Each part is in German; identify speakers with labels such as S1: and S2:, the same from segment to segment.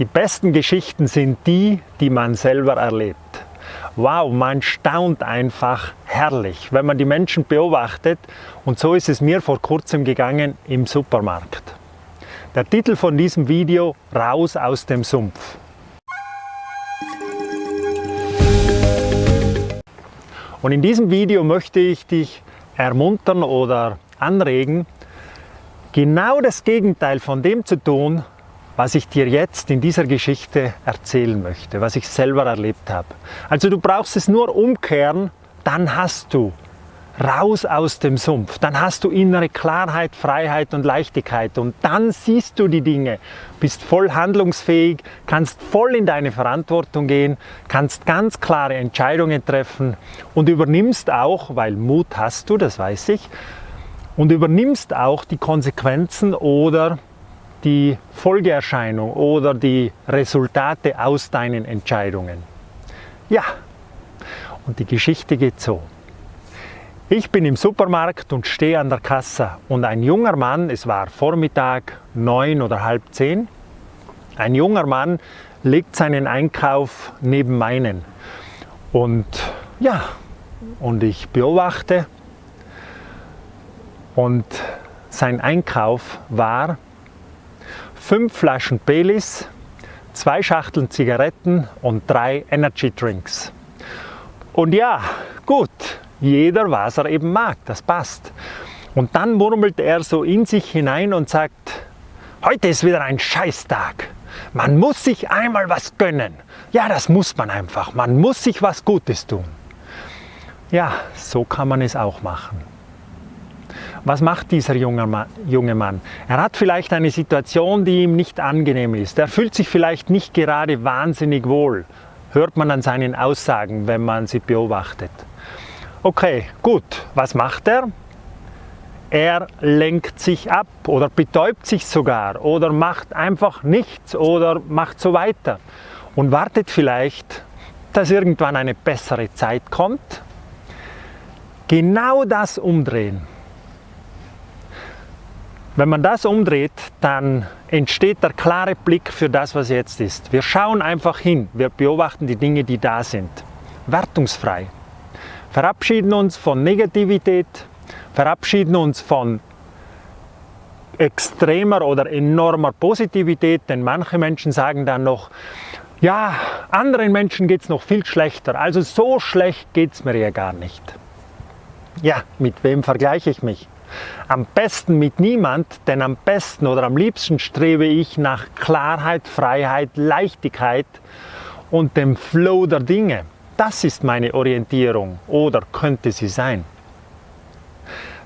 S1: Die besten Geschichten sind die, die man selber erlebt. Wow, man staunt einfach herrlich, wenn man die Menschen beobachtet. Und so ist es mir vor kurzem gegangen im Supermarkt. Der Titel von diesem Video, Raus aus dem Sumpf. Und in diesem Video möchte ich dich ermuntern oder anregen, genau das Gegenteil von dem zu tun, was ich dir jetzt in dieser Geschichte erzählen möchte, was ich selber erlebt habe. Also du brauchst es nur umkehren, dann hast du raus aus dem Sumpf. Dann hast du innere Klarheit, Freiheit und Leichtigkeit und dann siehst du die Dinge, bist voll handlungsfähig, kannst voll in deine Verantwortung gehen, kannst ganz klare Entscheidungen treffen und übernimmst auch, weil Mut hast du, das weiß ich, und übernimmst auch die Konsequenzen oder die Folgeerscheinung oder die Resultate aus deinen Entscheidungen. Ja, und die Geschichte geht so. Ich bin im Supermarkt und stehe an der Kasse und ein junger Mann, es war Vormittag neun oder halb zehn, ein junger Mann legt seinen Einkauf neben meinen und ja, und ich beobachte und sein Einkauf war fünf Flaschen Baileys, zwei Schachteln Zigaretten und drei Energy Drinks. Und ja, gut, jeder, was er eben mag, das passt. Und dann murmelt er so in sich hinein und sagt, heute ist wieder ein Scheißtag. Man muss sich einmal was gönnen. Ja, das muss man einfach. Man muss sich was Gutes tun. Ja, so kann man es auch machen. Was macht dieser junge Mann? Er hat vielleicht eine Situation, die ihm nicht angenehm ist. Er fühlt sich vielleicht nicht gerade wahnsinnig wohl. Hört man an seinen Aussagen, wenn man sie beobachtet. Okay, gut, was macht er? Er lenkt sich ab oder betäubt sich sogar oder macht einfach nichts oder macht so weiter und wartet vielleicht, dass irgendwann eine bessere Zeit kommt. Genau das umdrehen. Wenn man das umdreht, dann entsteht der klare Blick für das, was jetzt ist. Wir schauen einfach hin, wir beobachten die Dinge, die da sind. Wertungsfrei verabschieden uns von Negativität, verabschieden uns von extremer oder enormer Positivität, denn manche Menschen sagen dann noch, ja, anderen Menschen geht es noch viel schlechter, also so schlecht geht es mir ja gar nicht. Ja, mit wem vergleiche ich mich? Am besten mit niemand, denn am besten oder am liebsten strebe ich nach Klarheit, Freiheit, Leichtigkeit und dem Flow der Dinge. Das ist meine Orientierung oder könnte sie sein.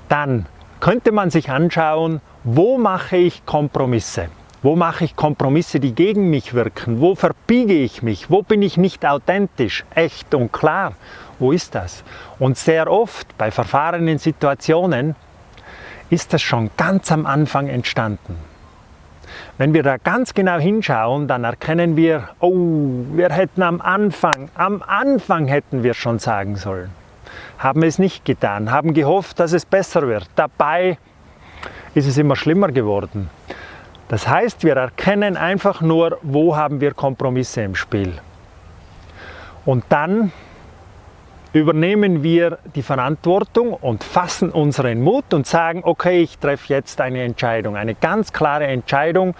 S1: Dann könnte man sich anschauen, wo mache ich Kompromisse? Wo mache ich Kompromisse, die gegen mich wirken? Wo verbiege ich mich? Wo bin ich nicht authentisch, echt und klar? Wo ist das? Und sehr oft bei verfahrenen Situationen ist das schon ganz am Anfang entstanden. Wenn wir da ganz genau hinschauen, dann erkennen wir, oh, wir hätten am Anfang, am Anfang hätten wir schon sagen sollen. Haben es nicht getan, haben gehofft, dass es besser wird. Dabei ist es immer schlimmer geworden. Das heißt, wir erkennen einfach nur, wo haben wir Kompromisse im Spiel. Und dann übernehmen wir die Verantwortung und fassen unseren Mut und sagen, okay, ich treffe jetzt eine Entscheidung, eine ganz klare Entscheidung.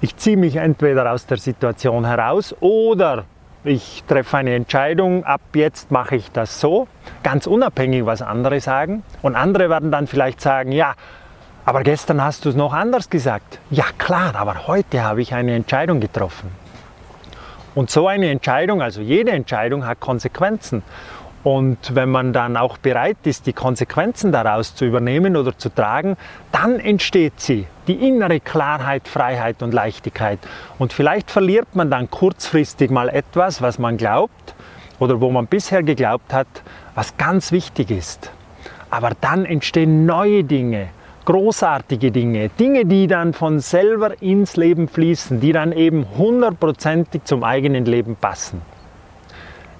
S1: Ich ziehe mich entweder aus der Situation heraus oder ich treffe eine Entscheidung, ab jetzt mache ich das so, ganz unabhängig, was andere sagen. Und andere werden dann vielleicht sagen, ja, aber gestern hast du es noch anders gesagt. Ja klar, aber heute habe ich eine Entscheidung getroffen. Und so eine Entscheidung, also jede Entscheidung hat Konsequenzen. Und wenn man dann auch bereit ist, die Konsequenzen daraus zu übernehmen oder zu tragen, dann entsteht sie, die innere Klarheit, Freiheit und Leichtigkeit. Und vielleicht verliert man dann kurzfristig mal etwas, was man glaubt oder wo man bisher geglaubt hat, was ganz wichtig ist. Aber dann entstehen neue Dinge, großartige Dinge, Dinge, die dann von selber ins Leben fließen, die dann eben hundertprozentig zum eigenen Leben passen.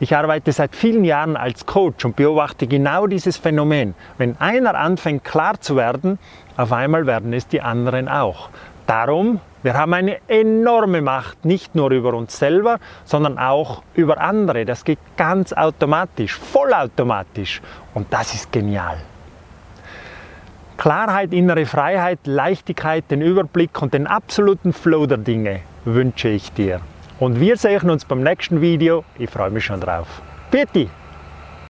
S1: Ich arbeite seit vielen Jahren als Coach und beobachte genau dieses Phänomen. Wenn einer anfängt klar zu werden, auf einmal werden es die anderen auch. Darum Wir haben eine enorme Macht, nicht nur über uns selber, sondern auch über andere. Das geht ganz automatisch, vollautomatisch. Und das ist genial. Klarheit, innere Freiheit, Leichtigkeit, den Überblick und den absoluten Flow der Dinge wünsche ich dir. Und wir sehen uns beim nächsten Video. Ich freue mich schon drauf. Bitte!